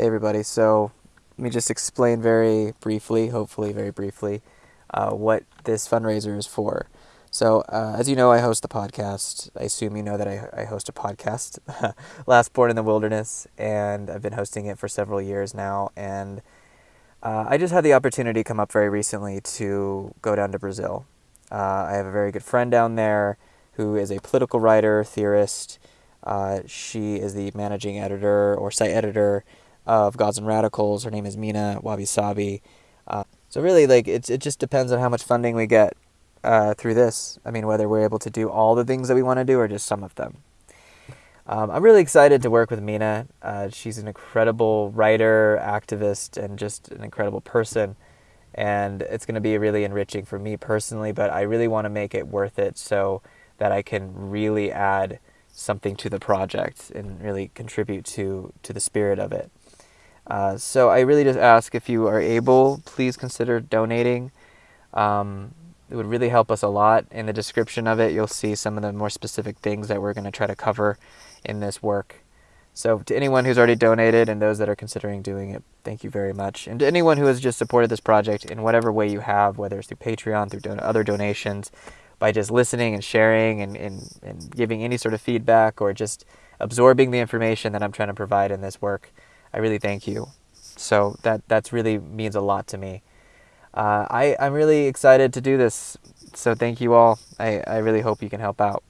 Hey everybody, so let me just explain very briefly, hopefully very briefly, uh, what this fundraiser is for. So, uh, as you know, I host a podcast. I assume you know that I, I host a podcast, Last Born in the Wilderness, and I've been hosting it for several years now. And uh, I just had the opportunity come up very recently to go down to Brazil. Uh, I have a very good friend down there who is a political writer, theorist. Uh, she is the managing editor or site editor of Gods and Radicals. Her name is Mina Wabi Sabi. Uh, so really, like it, it just depends on how much funding we get uh, through this. I mean, whether we're able to do all the things that we want to do or just some of them. Um, I'm really excited to work with Mina. Uh, she's an incredible writer, activist, and just an incredible person. And it's going to be really enriching for me personally, but I really want to make it worth it so that I can really add something to the project and really contribute to, to the spirit of it. Uh, so I really just ask if you are able, please consider donating. Um, it would really help us a lot. In the description of it, you'll see some of the more specific things that we're going to try to cover in this work. So to anyone who's already donated and those that are considering doing it, thank you very much. And to anyone who has just supported this project in whatever way you have, whether it's through Patreon, through don- other donations, by just listening and sharing and, and, and giving any sort of feedback or just absorbing the information that I'm trying to provide in this work, I really thank you. So that that's really means a lot to me. Uh, I I'm really excited to do this. So thank you all. I I really hope you can help out.